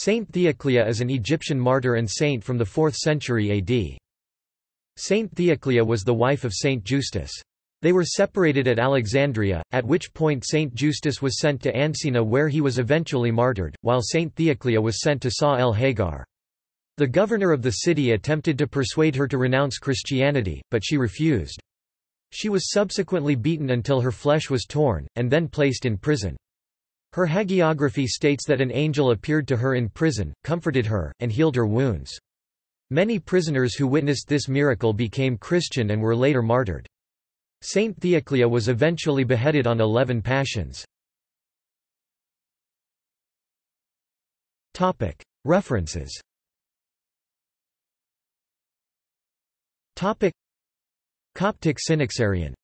Saint Theoclia is an Egyptian martyr and saint from the 4th century AD. Saint Theoclia was the wife of Saint Justus. They were separated at Alexandria, at which point Saint Justus was sent to Ancina where he was eventually martyred, while Saint Theoclia was sent to Sa el Hagar. The governor of the city attempted to persuade her to renounce Christianity, but she refused. She was subsequently beaten until her flesh was torn, and then placed in prison. Her hagiography states that an angel appeared to her in prison, comforted her, and healed her wounds. Many prisoners who witnessed this miracle became Christian and were later martyred. Saint Theoclia was eventually beheaded on eleven Pashons. References Coptic Synaxarion